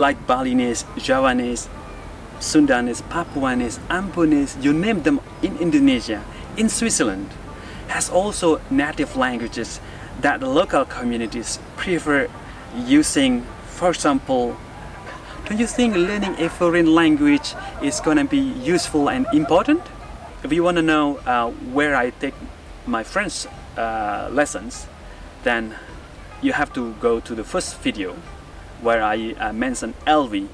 like Balinese, Javanese, Sundanese, Papuanese, Ambonese, you name them in Indonesia, in Switzerland, has also native languages that the local communities prefer using. For example, do you think learning a foreign language is gonna be useful and important? If you wanna know uh, where I take my French uh, lessons, then you have to go to the first video where I uh, mentioned LV.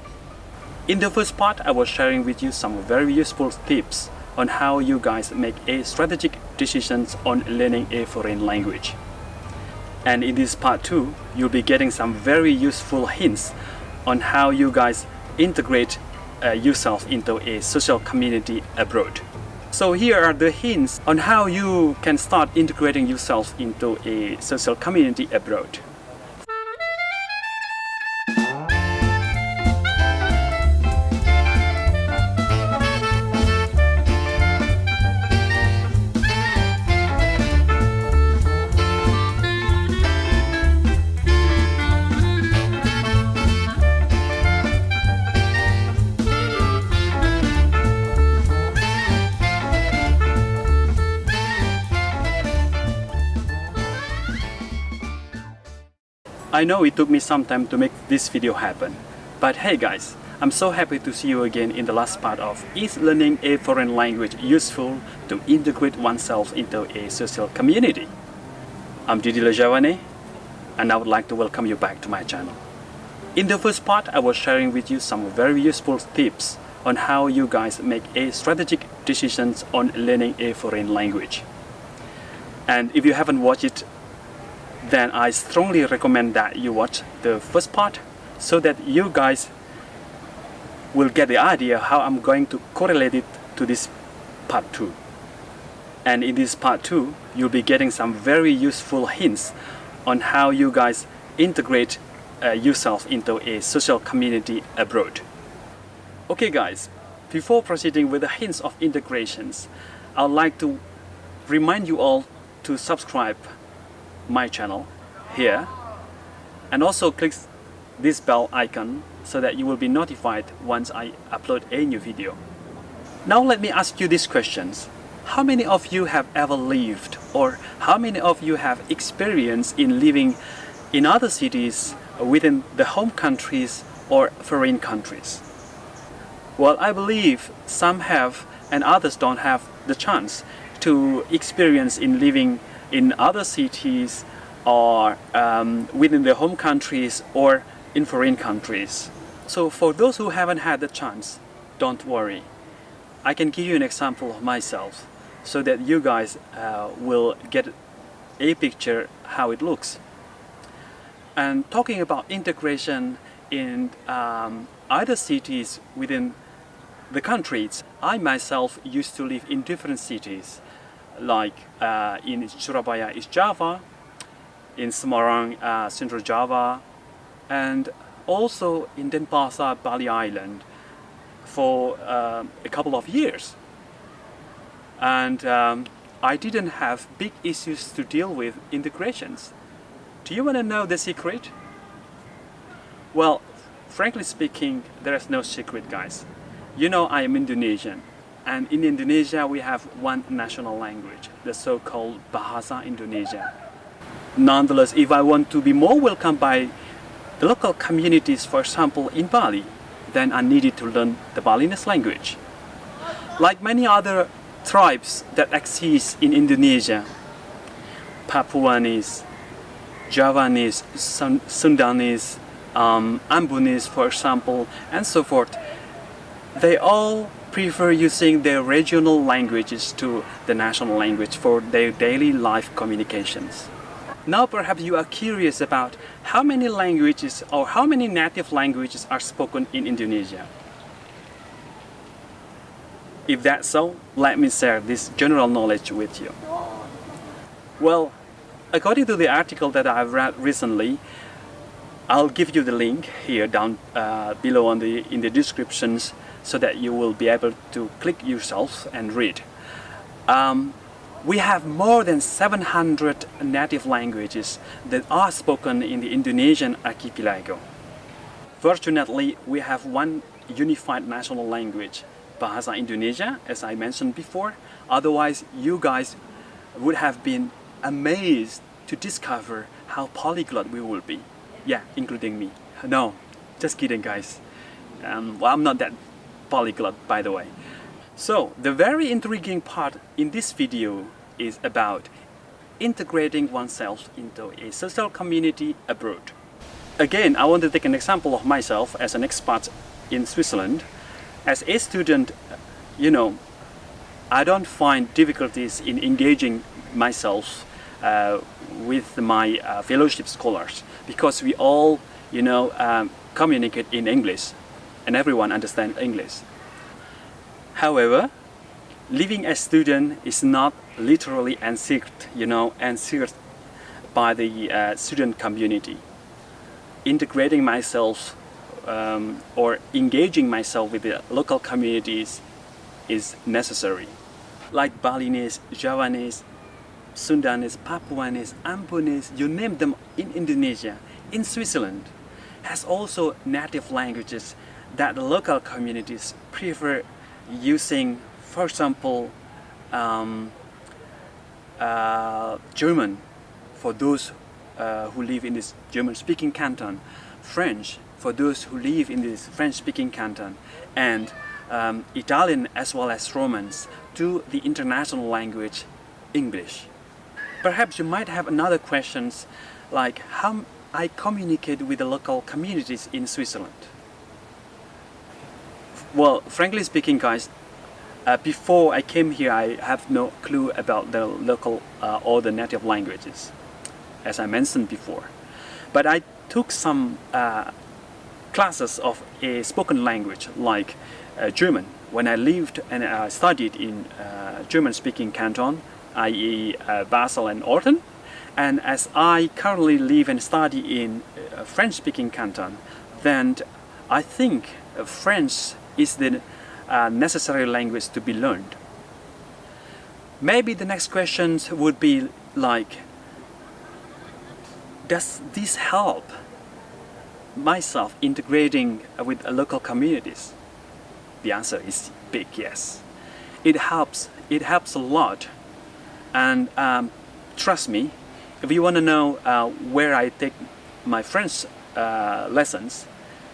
In the first part, I was sharing with you some very useful tips on how you guys make a strategic decisions on learning a foreign language. And in this part 2, you'll be getting some very useful hints on how you guys integrate uh, yourself into a social community abroad. So here are the hints on how you can start integrating yourself into a social community abroad. I know it took me some time to make this video happen, but hey guys, I'm so happy to see you again in the last part of Is learning a foreign language useful to integrate oneself into a social community? I'm Didi Lejavane and I would like to welcome you back to my channel. In the first part, I was sharing with you some very useful tips on how you guys make a strategic decisions on learning a foreign language. And if you haven't watched it then I strongly recommend that you watch the first part so that you guys will get the idea how I'm going to correlate it to this part 2. And in this part 2, you'll be getting some very useful hints on how you guys integrate uh, yourself into a social community abroad. Okay guys, before proceeding with the hints of integrations, I'd like to remind you all to subscribe my channel here and also click this bell icon so that you will be notified once I upload a new video. Now let me ask you these questions. How many of you have ever lived or how many of you have experience in living in other cities within the home countries or foreign countries? Well, I believe some have and others don't have the chance to experience in living in other cities or um, within their home countries or in foreign countries. So for those who haven't had the chance, don't worry. I can give you an example of myself so that you guys uh, will get a picture how it looks. And talking about integration in um, other cities within the countries, I myself used to live in different cities like uh, in Surabaya East Java, in Semarang, uh, Central Java, and also in Denpasar, Bali Island for uh, a couple of years. And um, I didn't have big issues to deal with integrations. Do you want to know the secret? Well, frankly speaking, there is no secret guys. You know I am Indonesian and in Indonesia, we have one national language, the so-called Bahasa Indonesia. Nonetheless, if I want to be more welcomed by the local communities, for example, in Bali, then I needed to learn the Balinese language. Like many other tribes that exist in Indonesia, Papuanese, Javanese, Sundanese, um, Ambonese, for example, and so forth, they all prefer using their regional languages to the national language for their daily life communications. Now perhaps you are curious about how many languages or how many native languages are spoken in Indonesia. If that's so, let me share this general knowledge with you. Well, according to the article that I've read recently, I'll give you the link here down uh, below on the in the descriptions so that you will be able to click yourself and read. Um, we have more than 700 native languages that are spoken in the Indonesian archipelago. Fortunately, we have one unified national language, Bahasa Indonesia, as I mentioned before. Otherwise, you guys would have been amazed to discover how polyglot we will be. Yeah, including me. No, just kidding guys. Um, well, I'm not that polyglot by the way. So, the very intriguing part in this video is about integrating oneself into a social community abroad. Again, I want to take an example of myself as an expat in Switzerland. As a student, you know, I don't find difficulties in engaging myself uh, with my uh, fellowship scholars because we all, you know, um, communicate in English and everyone understands English. However, living as student is not literally ensured, you know, ensured by the uh, student community. Integrating myself um, or engaging myself with the local communities is necessary. Like Balinese, Javanese, Sundanese, Papuanese, Ambonese, you name them in Indonesia, in Switzerland, has also native languages that the local communities prefer using, for example, um, uh, German for those uh, who live in this German-speaking canton, French for those who live in this French-speaking canton, and um, Italian as well as Romansh to the international language English. Perhaps you might have another questions like how I communicate with the local communities in Switzerland. Well, frankly speaking guys, uh, before I came here I have no clue about the local uh, or the native languages as I mentioned before. But I took some uh, classes of a spoken language like uh, German when I lived and uh, studied in uh, German-speaking canton, i.e. Uh, Basel and Olten. And as I currently live and study in French-speaking canton, then I think French is the necessary language to be learned. Maybe the next questions would be like, does this help myself integrating with local communities? The answer is big yes. It helps, it helps a lot. And um, trust me, if you want to know uh, where I take my French uh, lessons,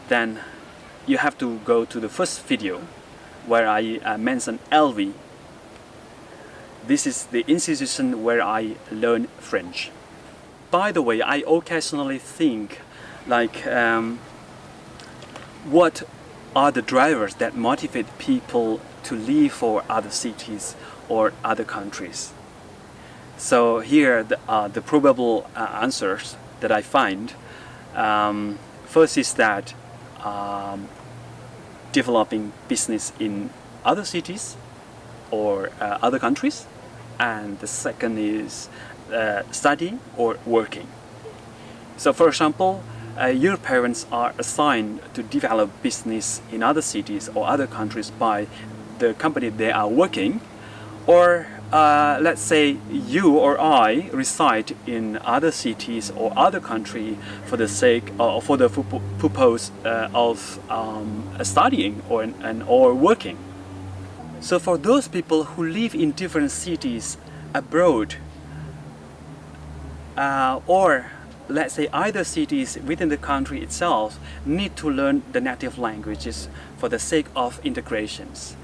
then you have to go to the first video where I uh, mention LV. This is the institution where I learn French. By the way, I occasionally think like um, what are the drivers that motivate people to leave for other cities or other countries. So here the, uh, the probable uh, answers that I find um, first is that um, developing business in other cities or uh, other countries and the second is uh, studying or working. So for example, uh, your parents are assigned to develop business in other cities or other countries by the company they are working or uh, let's say you or I reside in other cities or other country for the sake or uh, for the purpose uh, of um, studying or and or working. So for those people who live in different cities abroad uh, or let's say either cities within the country itself need to learn the native languages for the sake of integrations.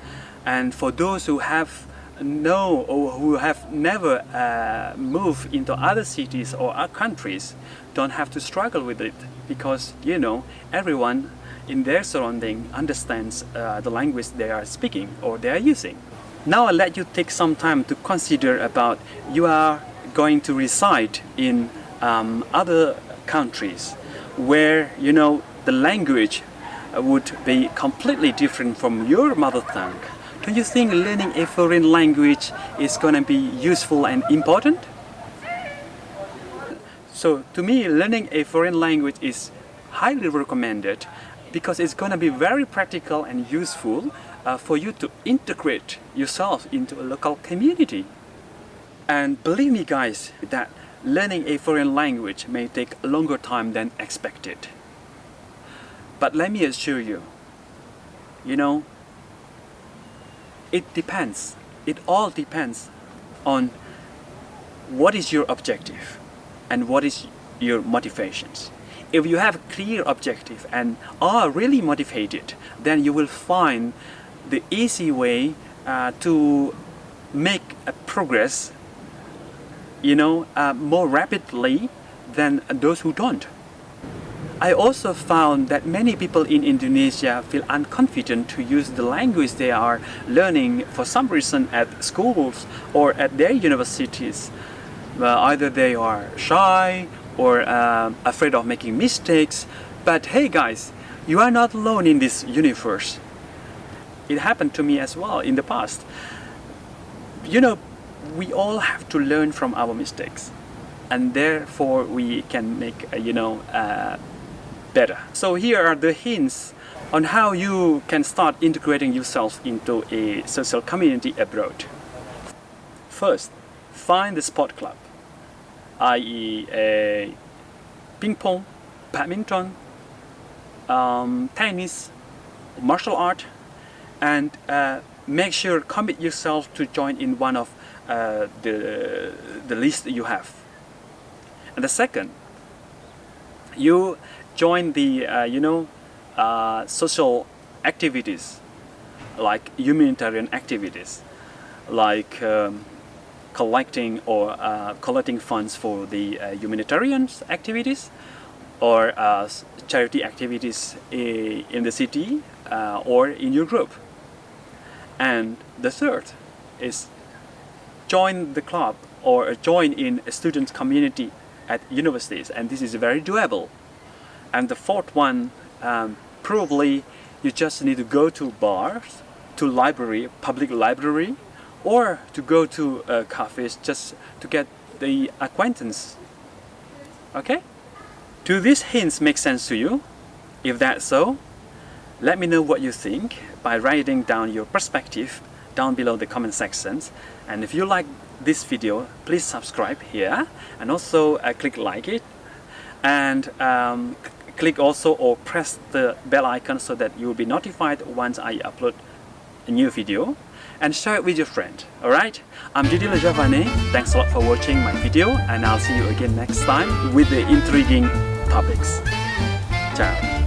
And for those who have no or who have never uh, moved into other cities or other countries don't have to struggle with it because you know everyone in their surrounding understands uh, the language they are speaking or they are using. Now I'll let you take some time to consider about you are going to reside in um, other countries where you know the language would be completely different from your mother tongue. Do you think learning a foreign language is going to be useful and important? So to me, learning a foreign language is highly recommended because it's going to be very practical and useful uh, for you to integrate yourself into a local community. And believe me guys, that learning a foreign language may take longer time than expected. But let me assure you, you know, it depends. It all depends on what is your objective and what is your motivations. If you have a clear objective and are really motivated, then you will find the easy way uh, to make a progress you know uh, more rapidly than those who don't. I also found that many people in Indonesia feel unconfident to use the language they are learning for some reason at schools or at their universities. Either they are shy or uh, afraid of making mistakes. But hey guys, you are not alone in this universe. It happened to me as well in the past. You know, we all have to learn from our mistakes and therefore we can make, uh, you know, uh, better. So here are the hints on how you can start integrating yourself into a social community abroad. First, find the sport club i.e. a ping pong, badminton, um, tennis, martial art, and uh, make sure commit yourself to join in one of uh, the, the list you have. And the second, you join the, uh, you know, uh, social activities like humanitarian activities like um, collecting or uh, collecting funds for the uh, humanitarian activities or uh, charity activities in the city or in your group. And the third is join the club or join in a student community at universities and this is very doable. And the fourth one, um, probably you just need to go to bars, to library, public library, or to go to uh, cafes just to get the acquaintance. Okay? Do these hints make sense to you? If that's so, let me know what you think by writing down your perspective down below the comment sections. And if you like this video, please subscribe here and also uh, click like it. And um, click also or press the bell icon so that you will be notified once I upload a new video and share it with your friend. Alright? I'm Didi Lejavane. Thanks a lot for watching my video and I'll see you again next time with the intriguing topics. Ciao.